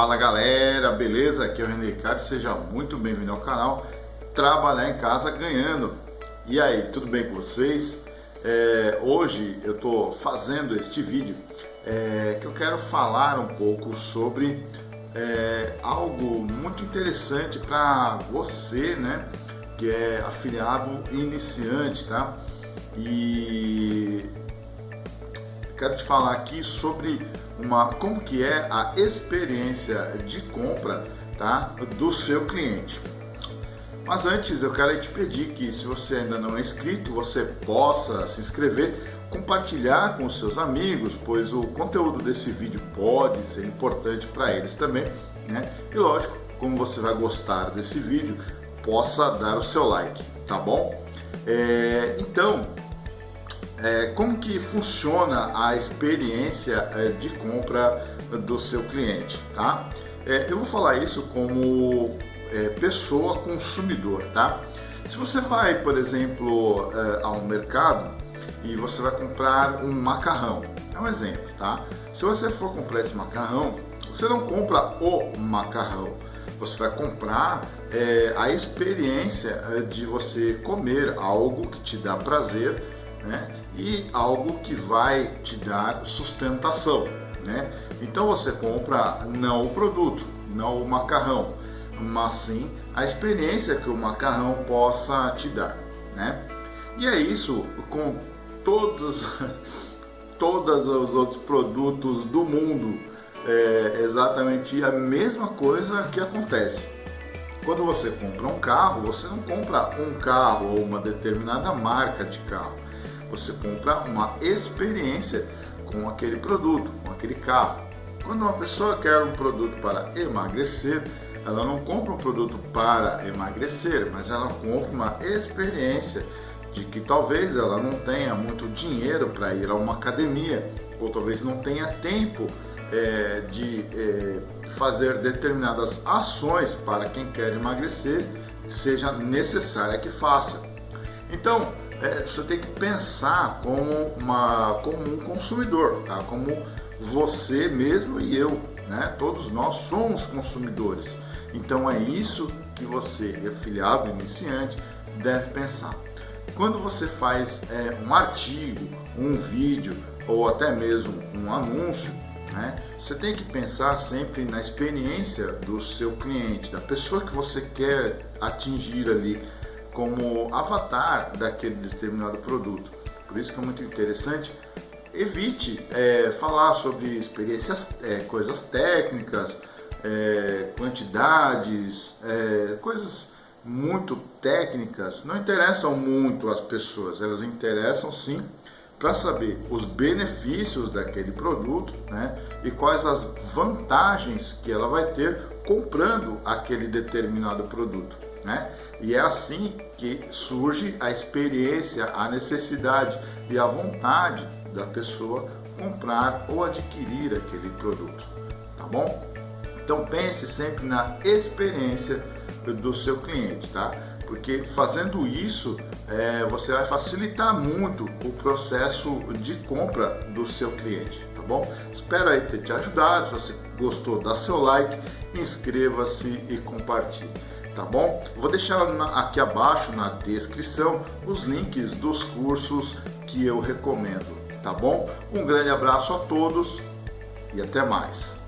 Fala galera, beleza? Aqui é o René Ricardo, seja muito bem-vindo ao canal Trabalhar em Casa Ganhando. E aí, tudo bem com vocês? É, hoje eu estou fazendo este vídeo é, que eu quero falar um pouco sobre é, algo muito interessante para você, né? Que é afiliado iniciante, tá? E quero te falar aqui sobre uma como que é a experiência de compra tá, do seu cliente. Mas antes eu quero te pedir que se você ainda não é inscrito, você possa se inscrever, compartilhar com seus amigos, pois o conteúdo desse vídeo pode ser importante para eles também, né? E lógico, como você vai gostar desse vídeo, possa dar o seu like, tá bom? É, então, é, como que funciona a experiência é, de compra do seu cliente, tá? É, eu vou falar isso como é, pessoa consumidor, tá? Se você vai, por exemplo, é, ao mercado e você vai comprar um macarrão, é um exemplo, tá? Se você for comprar esse macarrão, você não compra o macarrão, você vai comprar é, a experiência de você comer algo que te dá prazer, né? E algo que vai te dar sustentação. Né? Então você compra não o produto, não o macarrão, mas sim a experiência que o macarrão possa te dar. Né? E é isso com todos, todos os outros produtos do mundo. É exatamente a mesma coisa que acontece. Quando você compra um carro, você não compra um carro ou uma determinada marca de carro você compra uma experiência com aquele produto, com aquele carro. Quando uma pessoa quer um produto para emagrecer, ela não compra um produto para emagrecer, mas ela compra uma experiência de que talvez ela não tenha muito dinheiro para ir a uma academia, ou talvez não tenha tempo é, de é, fazer determinadas ações para quem quer emagrecer, seja necessária que faça. Então, é, você tem que pensar como, uma, como um consumidor, tá? como você mesmo e eu, né? todos nós somos consumidores. Então é isso que você, afiliado, iniciante, deve pensar. Quando você faz é, um artigo, um vídeo ou até mesmo um anúncio, né? Você tem que pensar sempre na experiência do seu cliente, da pessoa que você quer atingir ali como avatar daquele determinado produto. Por isso que é muito interessante. Evite é, falar sobre experiências, é, coisas técnicas, é, quantidades, é, coisas muito técnicas. Não interessam muito as pessoas, elas interessam sim para saber os benefícios daquele produto né, e quais as vantagens que ela vai ter comprando aquele determinado produto. Né? E é assim que surge a experiência, a necessidade e a vontade da pessoa comprar ou adquirir aquele produto, tá bom? Então pense sempre na experiência do seu cliente, tá? Porque fazendo isso, é, você vai facilitar muito o processo de compra do seu cliente, bom? Espero aí ter te ajudado. Se você gostou, dá seu like, inscreva-se e compartilhe tá bom? Vou deixar aqui abaixo na descrição os links dos cursos que eu recomendo, tá bom? Um grande abraço a todos e até mais.